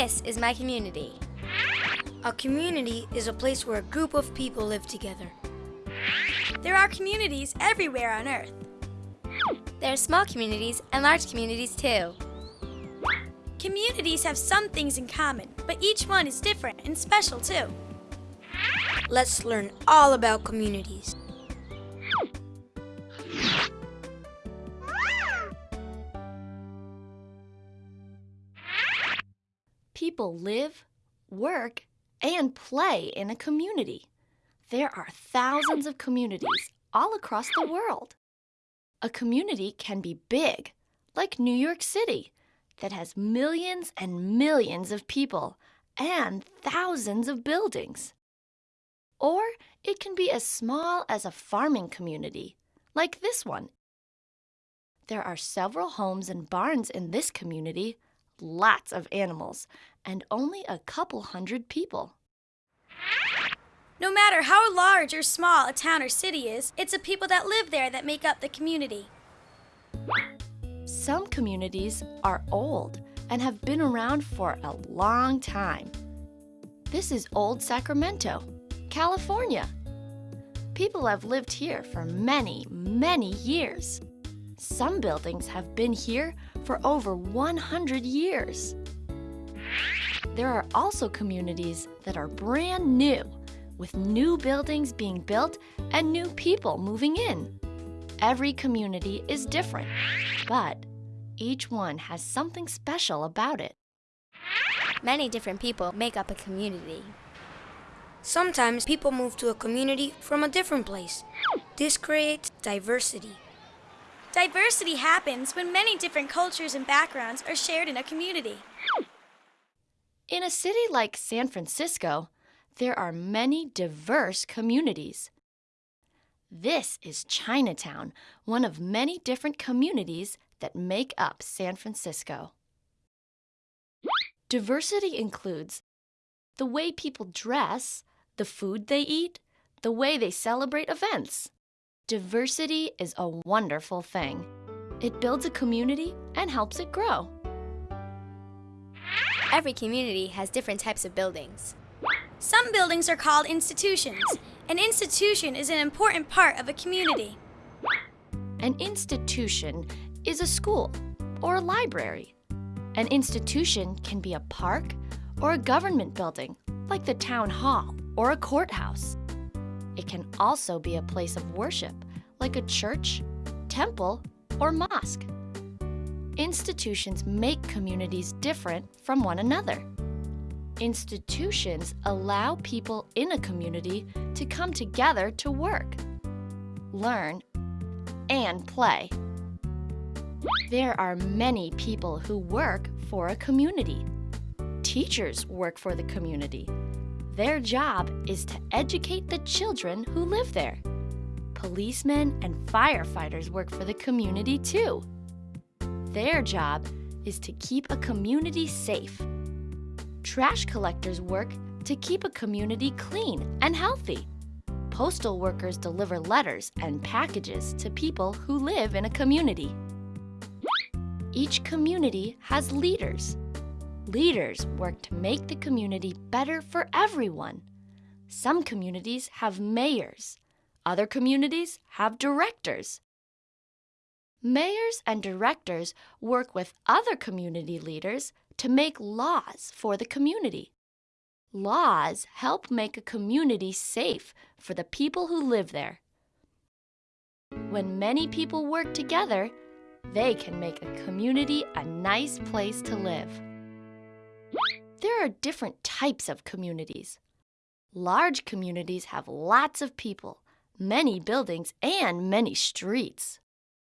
This is my community. A community is a place where a group of people live together. There are communities everywhere on Earth. There are small communities and large communities too. Communities have some things in common, but each one is different and special too. Let's learn all about communities. People live, work, and play in a community. There are thousands of communities all across the world. A community can be big, like New York City, that has millions and millions of people and thousands of buildings. Or it can be as small as a farming community, like this one. There are several homes and barns in this community, lots of animals, and only a couple hundred people. No matter how large or small a town or city is, it's the people that live there that make up the community. Some communities are old and have been around for a long time. This is Old Sacramento, California. People have lived here for many, many years. Some buildings have been here for over 100 years. There are also communities that are brand new, with new buildings being built and new people moving in. Every community is different, but each one has something special about it. Many different people make up a community. Sometimes people move to a community from a different place. This creates diversity. Diversity happens when many different cultures and backgrounds are shared in a community. In a city like San Francisco, there are many diverse communities. This is Chinatown, one of many different communities that make up San Francisco. Diversity includes the way people dress, the food they eat, the way they celebrate events. Diversity is a wonderful thing. It builds a community and helps it grow. Every community has different types of buildings. Some buildings are called institutions. An institution is an important part of a community. An institution is a school or a library. An institution can be a park or a government building, like the town hall or a courthouse. It can also be a place of worship, like a church, temple, or mosque. Institutions make communities different from one another. Institutions allow people in a community to come together to work, learn, and play. There are many people who work for a community. Teachers work for the community. Their job is to educate the children who live there. Policemen and firefighters work for the community too. Their job is to keep a community safe. Trash collectors work to keep a community clean and healthy. Postal workers deliver letters and packages to people who live in a community. Each community has leaders. Leaders work to make the community better for everyone. Some communities have mayors. Other communities have directors. Mayors and directors work with other community leaders to make laws for the community. Laws help make a community safe for the people who live there. When many people work together, they can make a community a nice place to live. There are different types of communities. Large communities have lots of people, many buildings, and many streets.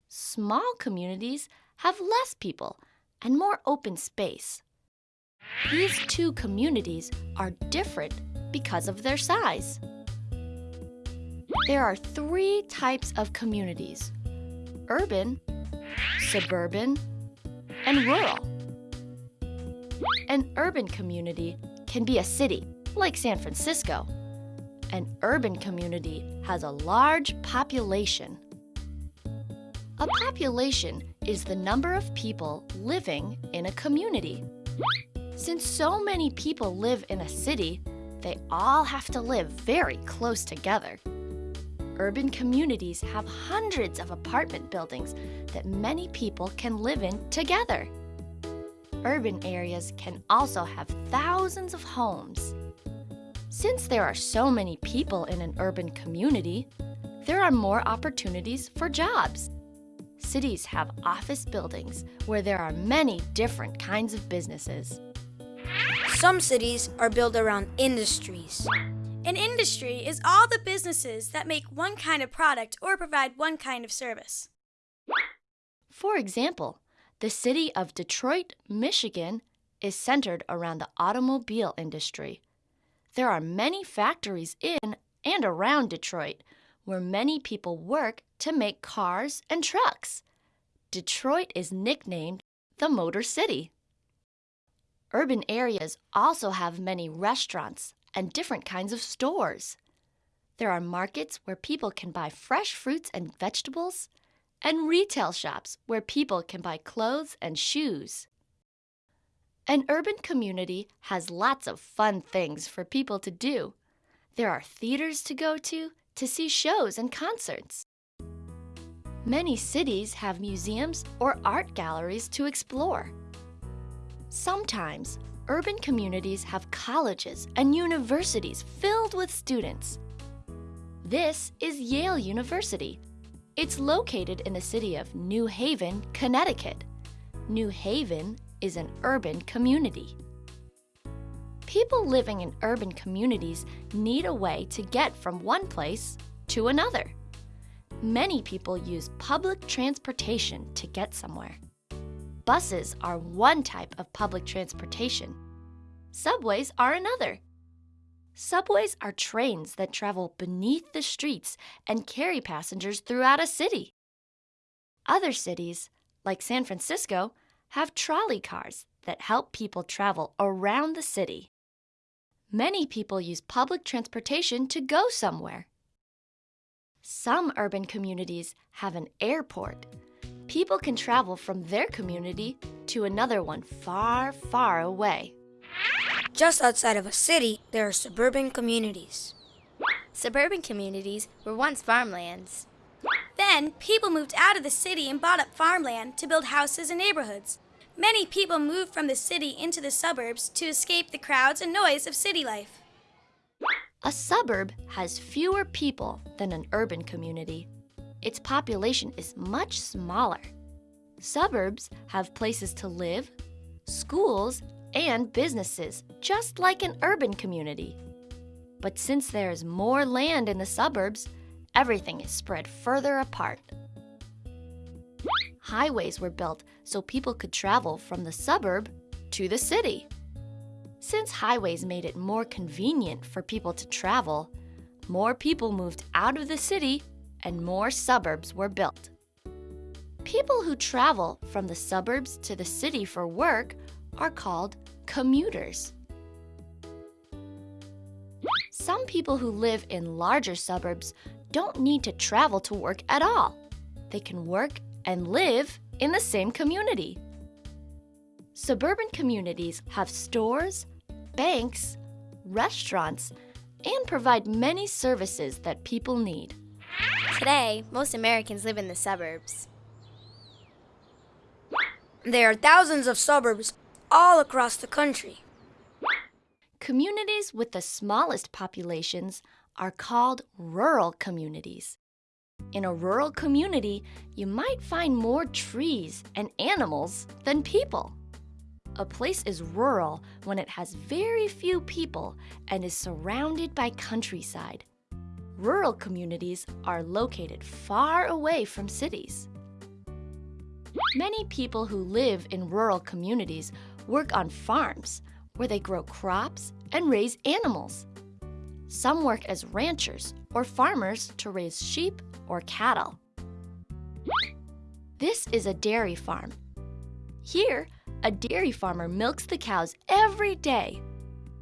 Small communities have less people and more open space. These two communities are different because of their size. There are three types of communities urban, suburban, and rural. An urban community can be a city, like San Francisco. An urban community has a large population. A population is the number of people living in a community. Since so many people live in a city, they all have to live very close together. Urban communities have hundreds of apartment buildings that many people can live in together. Urban areas can also have thousands of homes. Since there are so many people in an urban community, there are more opportunities for jobs. Cities have office buildings where there are many different kinds of businesses. Some cities are built around industries. An industry is all the businesses that make one kind of product or provide one kind of service. For example, the city of Detroit, Michigan is centered around the automobile industry. There are many factories in and around Detroit where many people work to make cars and trucks. Detroit is nicknamed the Motor City. Urban areas also have many restaurants and different kinds of stores. There are markets where people can buy fresh fruits and vegetables, and retail shops where people can buy clothes and shoes. An urban community has lots of fun things for people to do. There are theaters to go to to see shows and concerts. Many cities have museums or art galleries to explore. Sometimes urban communities have colleges and universities filled with students. This is Yale University. It's located in the city of New Haven, Connecticut. New Haven is an urban community. People living in urban communities need a way to get from one place to another. Many people use public transportation to get somewhere. Buses are one type of public transportation. Subways are another. Subways are trains that travel beneath the streets and carry passengers throughout a city. Other cities, like San Francisco, have trolley cars that help people travel around the city. Many people use public transportation to go somewhere. Some urban communities have an airport. People can travel from their community to another one far, far away. Just outside of a city, there are suburban communities. Suburban communities were once farmlands. Then, people moved out of the city and bought up farmland to build houses and neighborhoods. Many people moved from the city into the suburbs to escape the crowds and noise of city life. A suburb has fewer people than an urban community. Its population is much smaller. Suburbs have places to live, schools, and businesses, just like an urban community. But since there is more land in the suburbs, everything is spread further apart. Highways were built so people could travel from the suburb to the city. Since highways made it more convenient for people to travel, more people moved out of the city and more suburbs were built. People who travel from the suburbs to the city for work are called commuters. Some people who live in larger suburbs don't need to travel to work at all. They can work and live in the same community. Suburban communities have stores, banks, restaurants, and provide many services that people need. Today, most Americans live in the suburbs. There are thousands of suburbs all across the country. Communities with the smallest populations are called rural communities. In a rural community, you might find more trees and animals than people. A place is rural when it has very few people and is surrounded by countryside. Rural communities are located far away from cities. Many people who live in rural communities work on farms where they grow crops and raise animals. Some work as ranchers or farmers to raise sheep or cattle. This is a dairy farm. Here, a dairy farmer milks the cows every day.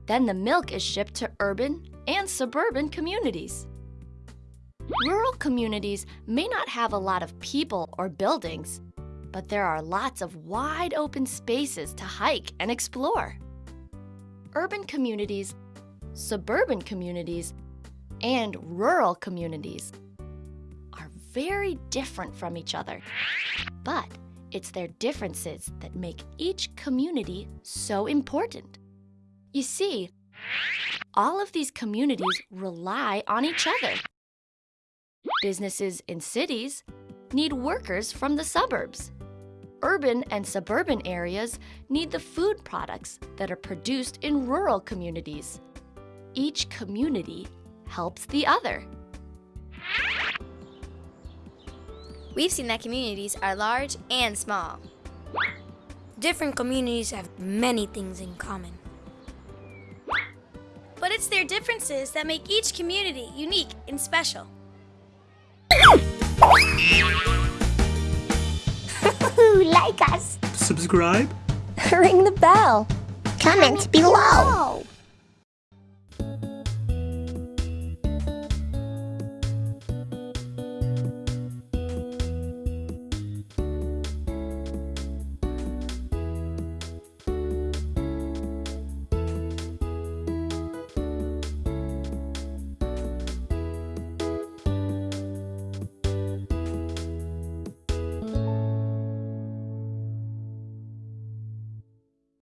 Then the milk is shipped to urban and suburban communities. Rural communities may not have a lot of people or buildings, but there are lots of wide open spaces to hike and explore. urban communities, suburban communities, and rural communities are very different from each other. But it's their differences that make each community so important. You see, all of these communities rely on each other. Businesses in cities need workers from the suburbs. Urban and suburban areas need the food products that are produced in rural communities. Each community helps the other. We've seen that communities are large and small. Different communities have many things in common. But it's their differences that make each community unique and special. Like us. Subscribe. Ring the bell. Comment below.